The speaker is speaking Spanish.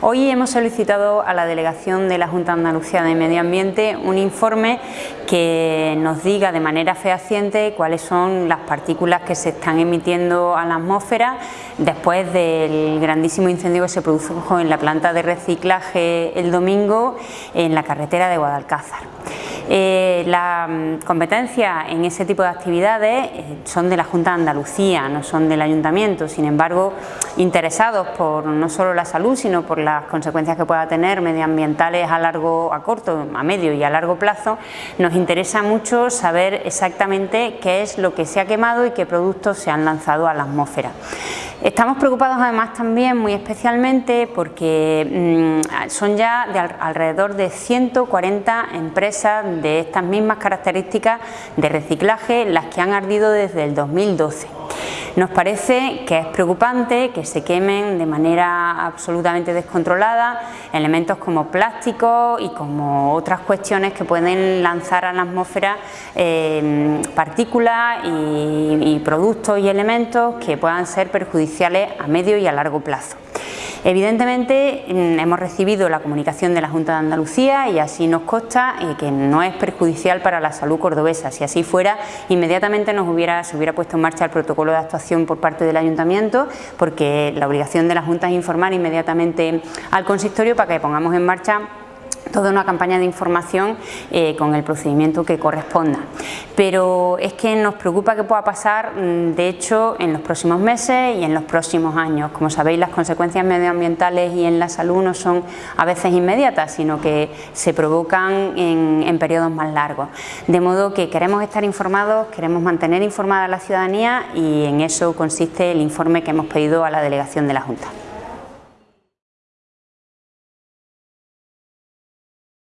Hoy hemos solicitado a la Delegación de la Junta de Andalucía de Medio Ambiente un informe que nos diga de manera fehaciente cuáles son las partículas que se están emitiendo a la atmósfera después del grandísimo incendio que se produjo en la planta de reciclaje el domingo en la carretera de Guadalcázar. Eh, la mm, competencia en ese tipo de actividades eh, son de la Junta de Andalucía, no son del Ayuntamiento, sin embargo, interesados por no solo la salud, sino por las consecuencias que pueda tener medioambientales a largo, a corto, a medio y a largo plazo, nos interesa mucho saber exactamente qué es lo que se ha quemado y qué productos se han lanzado a la atmósfera. Estamos preocupados además también muy especialmente porque mm, son ya de alrededor de 140 empresas de estas mismas características de reciclaje las que han ardido desde el 2012. Nos parece que es preocupante que se quemen de manera absolutamente descontrolada elementos como plásticos y como otras cuestiones que pueden lanzar a la atmósfera eh, partículas y productos y elementos que puedan ser perjudiciales a medio y a largo plazo. Evidentemente mm, hemos recibido la comunicación de la Junta de Andalucía y así nos consta eh, que no es perjudicial para la salud cordobesa. Si así fuera, inmediatamente nos hubiera, se hubiera puesto en marcha el protocolo de actuación por parte del Ayuntamiento porque la obligación de la Junta es informar inmediatamente al consistorio para que pongamos en marcha toda una campaña de información eh, con el procedimiento que corresponda. Pero es que nos preocupa que pueda pasar, mm, de hecho, en los próximos meses y en los próximos años. Como sabéis, las consecuencias medioambientales y en la salud no son a veces inmediatas, sino que se provocan en, en periodos más largos. De modo que queremos estar informados, queremos mantener informada a la ciudadanía y en eso consiste el informe que hemos pedido a la Delegación de la Junta.